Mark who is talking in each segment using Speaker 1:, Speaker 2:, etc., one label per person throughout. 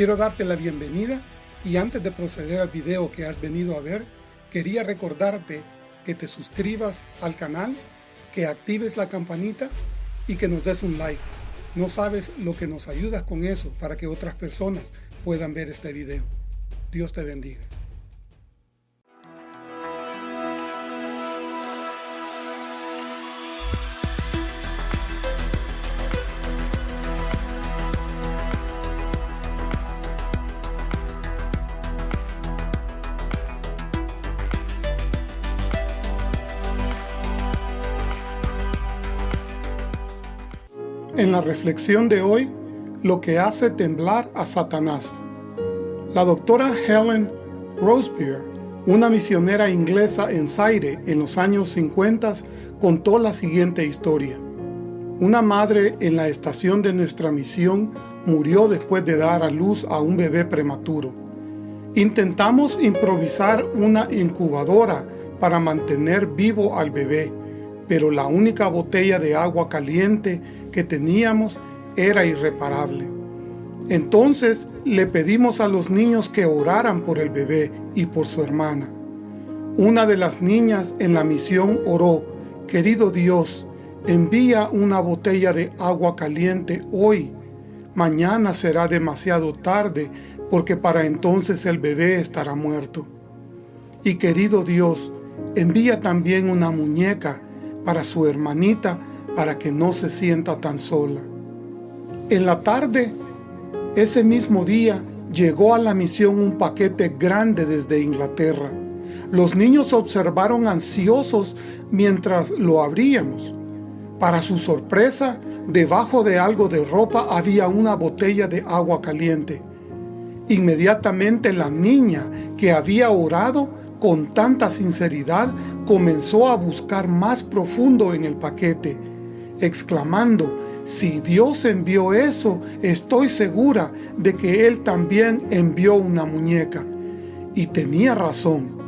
Speaker 1: Quiero darte la bienvenida y antes de proceder al video que has venido a ver, quería recordarte que te suscribas al canal, que actives la campanita y que nos des un like. No sabes lo que nos ayudas con eso para que otras personas puedan ver este video. Dios te bendiga. En la reflexión de hoy, lo que hace temblar a Satanás. La doctora Helen Rosebeer, una misionera inglesa en Zaire en los años 50, contó la siguiente historia. Una madre en la estación de nuestra misión murió después de dar a luz a un bebé prematuro. Intentamos improvisar una incubadora para mantener vivo al bebé, pero la única botella de agua caliente que teníamos era irreparable. Entonces le pedimos a los niños que oraran por el bebé y por su hermana. Una de las niñas en la misión oró, Querido Dios, envía una botella de agua caliente hoy. Mañana será demasiado tarde porque para entonces el bebé estará muerto. Y querido Dios, envía también una muñeca para su hermanita para que no se sienta tan sola. En la tarde, ese mismo día, llegó a la misión un paquete grande desde Inglaterra. Los niños observaron ansiosos mientras lo abríamos. Para su sorpresa, debajo de algo de ropa había una botella de agua caliente. Inmediatamente la niña que había orado con tanta sinceridad comenzó a buscar más profundo en el paquete exclamando, si Dios envió eso, estoy segura de que Él también envió una muñeca. Y tenía razón.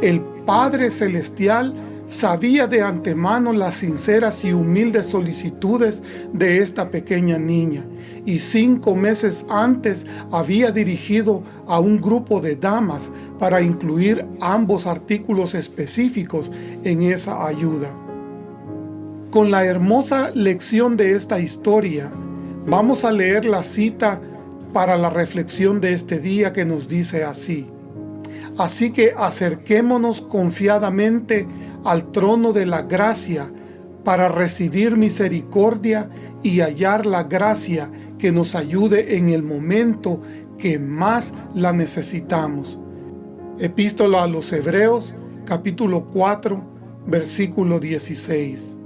Speaker 1: El Padre Celestial sabía de antemano las sinceras y humildes solicitudes de esta pequeña niña, y cinco meses antes había dirigido a un grupo de damas para incluir ambos artículos específicos en esa ayuda. Con la hermosa lección de esta historia, vamos a leer la cita para la reflexión de este día que nos dice así. Así que acerquémonos confiadamente al trono de la gracia para recibir misericordia y hallar la gracia que nos ayude en el momento que más la necesitamos. Epístola a los Hebreos, capítulo 4, versículo 16.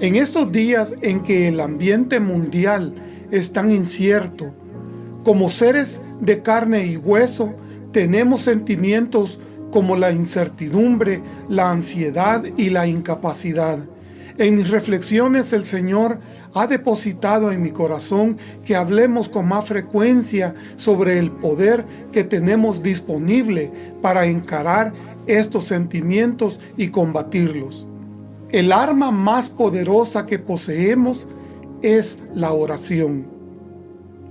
Speaker 1: En estos días en que el ambiente mundial es tan incierto, como seres de carne y hueso, tenemos sentimientos como la incertidumbre, la ansiedad y la incapacidad. En mis reflexiones el Señor ha depositado en mi corazón que hablemos con más frecuencia sobre el poder que tenemos disponible para encarar estos sentimientos y combatirlos. El arma más poderosa que poseemos es la oración.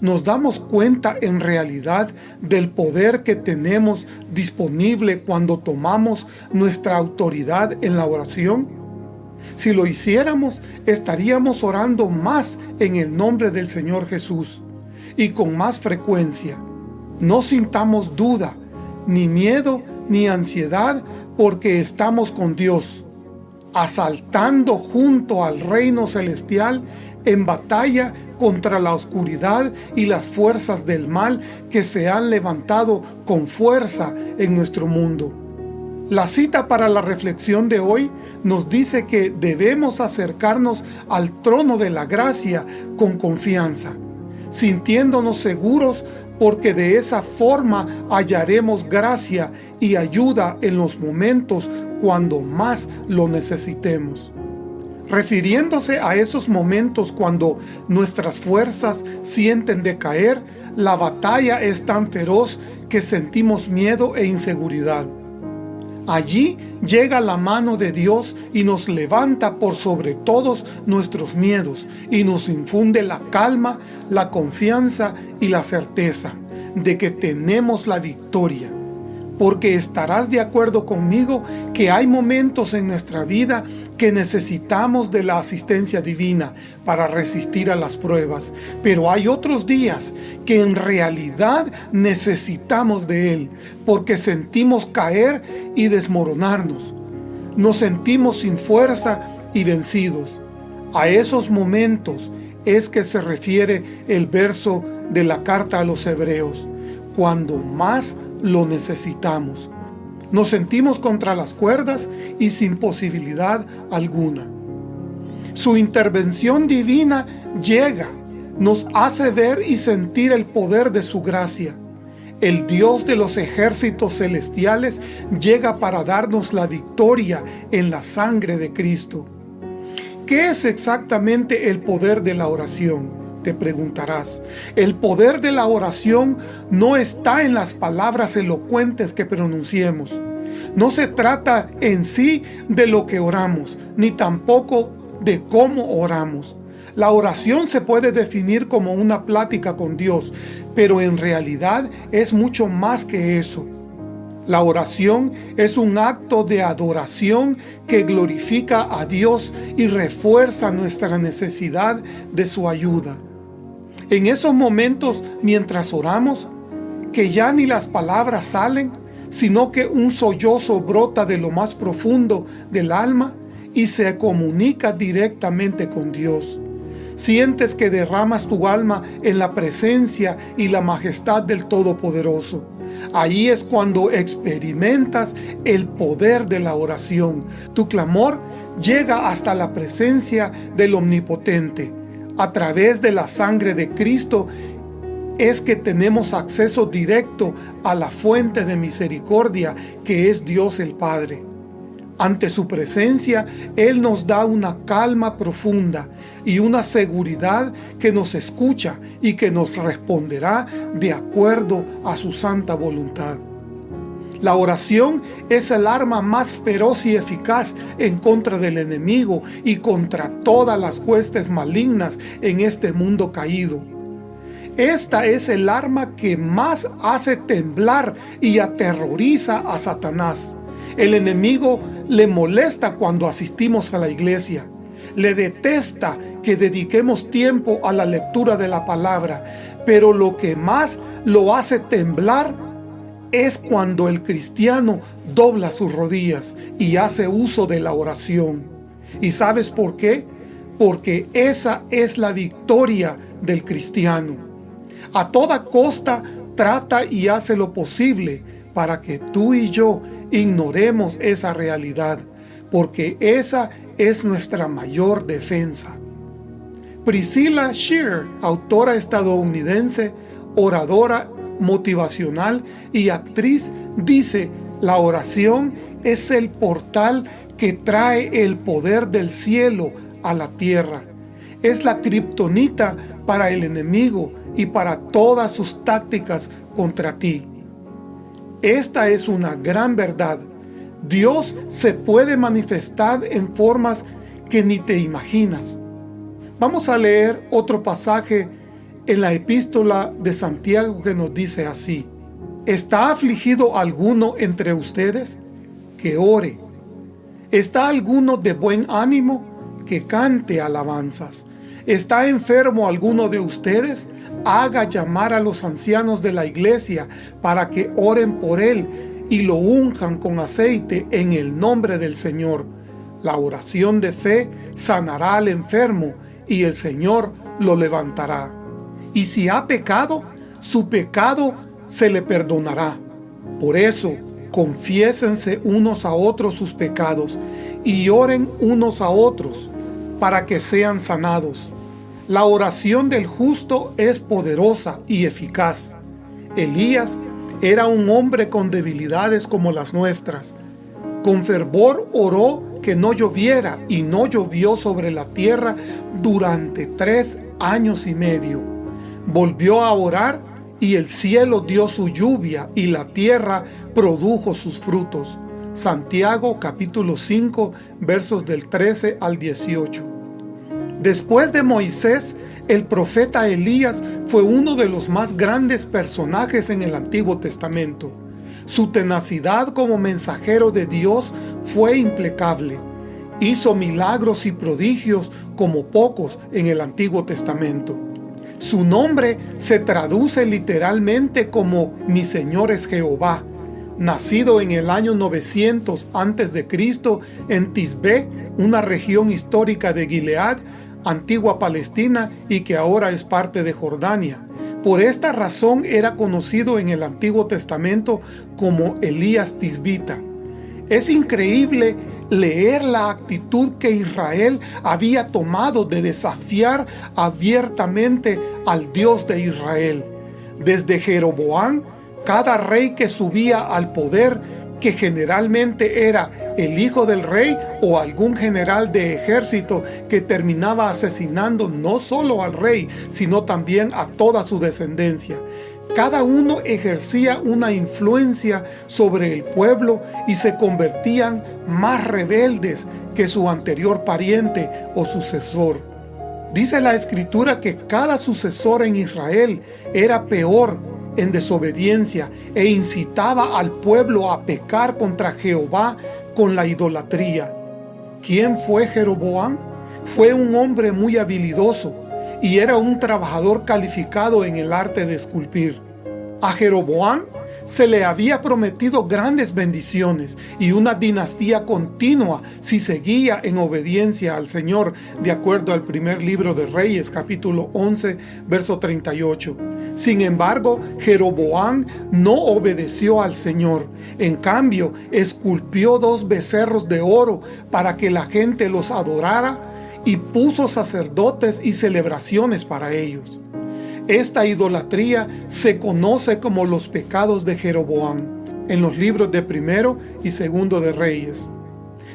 Speaker 1: ¿Nos damos cuenta en realidad del poder que tenemos disponible cuando tomamos nuestra autoridad en la oración? Si lo hiciéramos, estaríamos orando más en el nombre del Señor Jesús y con más frecuencia. No sintamos duda, ni miedo, ni ansiedad, porque estamos con Dios asaltando junto al reino celestial en batalla contra la oscuridad y las fuerzas del mal que se han levantado con fuerza en nuestro mundo. La cita para la reflexión de hoy nos dice que debemos acercarnos al trono de la gracia con confianza, sintiéndonos seguros porque de esa forma hallaremos gracia y ayuda en los momentos cuando más lo necesitemos. Refiriéndose a esos momentos cuando nuestras fuerzas sienten decaer, la batalla es tan feroz que sentimos miedo e inseguridad. Allí llega la mano de Dios y nos levanta por sobre todos nuestros miedos y nos infunde la calma, la confianza y la certeza de que tenemos la victoria porque estarás de acuerdo conmigo que hay momentos en nuestra vida que necesitamos de la asistencia divina para resistir a las pruebas, pero hay otros días que en realidad necesitamos de Él, porque sentimos caer y desmoronarnos. Nos sentimos sin fuerza y vencidos. A esos momentos es que se refiere el verso de la carta a los hebreos, cuando más lo necesitamos. Nos sentimos contra las cuerdas y sin posibilidad alguna. Su intervención divina llega, nos hace ver y sentir el poder de su gracia. El Dios de los ejércitos celestiales llega para darnos la victoria en la sangre de Cristo. ¿Qué es exactamente el poder de la oración? Te preguntarás. El poder de la oración no está en las palabras elocuentes que pronunciemos. No se trata en sí de lo que oramos, ni tampoco de cómo oramos. La oración se puede definir como una plática con Dios, pero en realidad es mucho más que eso. La oración es un acto de adoración que glorifica a Dios y refuerza nuestra necesidad de su ayuda. En esos momentos, mientras oramos, que ya ni las palabras salen, sino que un sollozo brota de lo más profundo del alma y se comunica directamente con Dios. Sientes que derramas tu alma en la presencia y la majestad del Todopoderoso. Ahí es cuando experimentas el poder de la oración. Tu clamor llega hasta la presencia del Omnipotente a través de la sangre de Cristo es que tenemos acceso directo a la fuente de misericordia que es Dios el Padre. Ante su presencia, Él nos da una calma profunda y una seguridad que nos escucha y que nos responderá de acuerdo a su santa voluntad. La oración es el arma más feroz y eficaz en contra del enemigo y contra todas las huestes malignas en este mundo caído. Esta es el arma que más hace temblar y aterroriza a Satanás. El enemigo le molesta cuando asistimos a la iglesia. Le detesta que dediquemos tiempo a la lectura de la palabra, pero lo que más lo hace temblar es cuando el cristiano dobla sus rodillas y hace uso de la oración. ¿Y sabes por qué? Porque esa es la victoria del cristiano. A toda costa trata y hace lo posible para que tú y yo ignoremos esa realidad, porque esa es nuestra mayor defensa. Priscilla Shear, autora estadounidense, oradora motivacional y actriz, dice, la oración es el portal que trae el poder del cielo a la tierra. Es la kriptonita para el enemigo y para todas sus tácticas contra ti. Esta es una gran verdad. Dios se puede manifestar en formas que ni te imaginas. Vamos a leer otro pasaje en la epístola de Santiago que nos dice así, ¿Está afligido alguno entre ustedes? Que ore. ¿Está alguno de buen ánimo? Que cante alabanzas. ¿Está enfermo alguno de ustedes? Haga llamar a los ancianos de la iglesia para que oren por él y lo unjan con aceite en el nombre del Señor. La oración de fe sanará al enfermo y el Señor lo levantará y si ha pecado, su pecado se le perdonará. Por eso, confiésense unos a otros sus pecados y oren unos a otros para que sean sanados. La oración del justo es poderosa y eficaz. Elías era un hombre con debilidades como las nuestras. Con fervor oró que no lloviera y no llovió sobre la tierra durante tres años y medio. Volvió a orar y el cielo dio su lluvia y la tierra produjo sus frutos. Santiago capítulo 5 versos del 13 al 18. Después de Moisés, el profeta Elías fue uno de los más grandes personajes en el Antiguo Testamento. Su tenacidad como mensajero de Dios fue implacable. Hizo milagros y prodigios como pocos en el Antiguo Testamento. Su nombre se traduce literalmente como Mi Señor es Jehová. Nacido en el año 900 a.C. en Tisbé, una región histórica de Gilead, antigua Palestina y que ahora es parte de Jordania. Por esta razón era conocido en el Antiguo Testamento como Elías Tisbita. Es increíble leer la actitud que Israel había tomado de desafiar abiertamente al Dios de Israel. Desde Jeroboán, cada rey que subía al poder, que generalmente era el hijo del rey o algún general de ejército que terminaba asesinando no solo al rey, sino también a toda su descendencia. Cada uno ejercía una influencia sobre el pueblo y se convertían más rebeldes que su anterior pariente o sucesor. Dice la Escritura que cada sucesor en Israel era peor en desobediencia e incitaba al pueblo a pecar contra Jehová con la idolatría. ¿Quién fue Jeroboam? Fue un hombre muy habilidoso y era un trabajador calificado en el arte de esculpir. A Jeroboam se le había prometido grandes bendiciones y una dinastía continua si seguía en obediencia al Señor, de acuerdo al primer libro de Reyes, capítulo 11, verso 38. Sin embargo, Jeroboam no obedeció al Señor. En cambio, esculpió dos becerros de oro para que la gente los adorara y puso sacerdotes y celebraciones para ellos. Esta idolatría se conoce como los pecados de Jeroboam en los libros de primero y segundo de Reyes.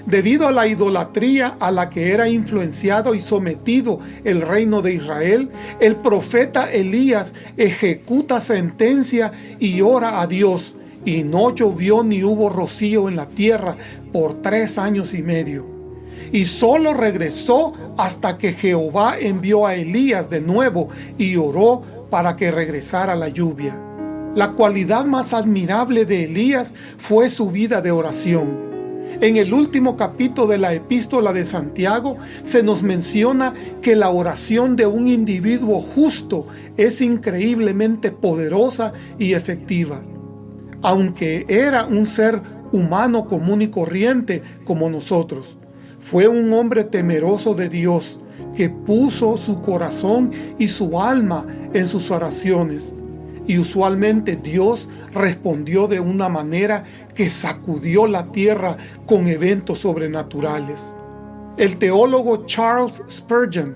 Speaker 1: Debido a la idolatría a la que era influenciado y sometido el reino de Israel, el profeta Elías ejecuta sentencia y ora a Dios, y no llovió ni hubo rocío en la tierra por tres años y medio y solo regresó hasta que Jehová envió a Elías de nuevo y oró para que regresara la lluvia. La cualidad más admirable de Elías fue su vida de oración. En el último capítulo de la epístola de Santiago se nos menciona que la oración de un individuo justo es increíblemente poderosa y efectiva. Aunque era un ser humano común y corriente como nosotros. Fue un hombre temeroso de Dios que puso su corazón y su alma en sus oraciones. Y usualmente Dios respondió de una manera que sacudió la tierra con eventos sobrenaturales. El teólogo Charles Spurgeon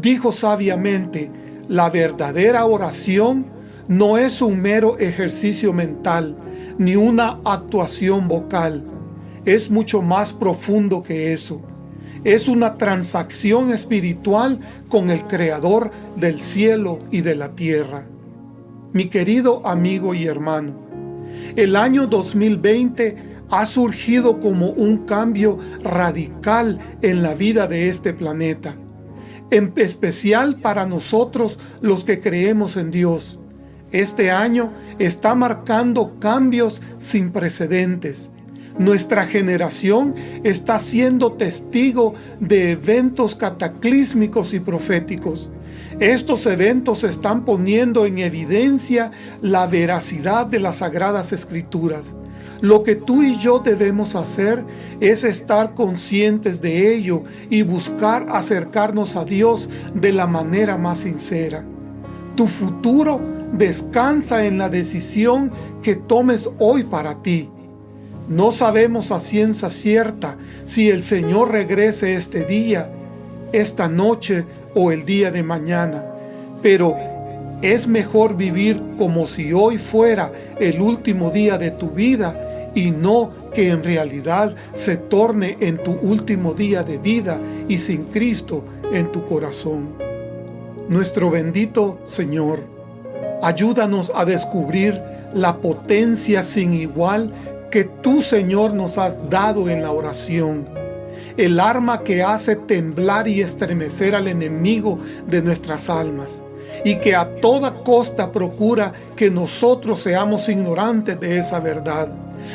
Speaker 1: dijo sabiamente, la verdadera oración no es un mero ejercicio mental, ni una actuación vocal, es mucho más profundo que eso. Es una transacción espiritual con el Creador del cielo y de la tierra. Mi querido amigo y hermano, el año 2020 ha surgido como un cambio radical en la vida de este planeta, en especial para nosotros los que creemos en Dios. Este año está marcando cambios sin precedentes nuestra generación está siendo testigo de eventos cataclísmicos y proféticos. Estos eventos están poniendo en evidencia la veracidad de las Sagradas Escrituras. Lo que tú y yo debemos hacer es estar conscientes de ello y buscar acercarnos a Dios de la manera más sincera. Tu futuro descansa en la decisión que tomes hoy para ti. No sabemos a ciencia cierta si el Señor regrese este día, esta noche o el día de mañana, pero es mejor vivir como si hoy fuera el último día de tu vida y no que en realidad se torne en tu último día de vida y sin Cristo en tu corazón. Nuestro bendito Señor, ayúdanos a descubrir la potencia sin igual que tú, Señor, nos has dado en la oración. el arma que hace temblar y estremecer al enemigo de nuestras almas y que a toda costa procura que nosotros seamos ignorantes de esa verdad.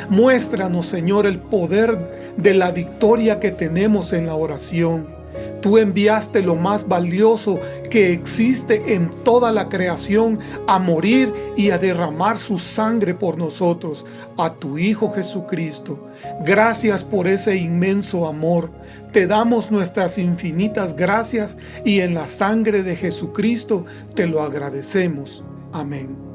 Speaker 1: Muéstranos, Señor, el poder de la victoria que tenemos en la oración. Tú enviaste lo más valioso que existe en toda la creación a morir y a derramar su sangre por nosotros, a tu Hijo Jesucristo. Gracias por ese inmenso amor. Te damos nuestras infinitas gracias y en la sangre de Jesucristo te lo agradecemos. Amén.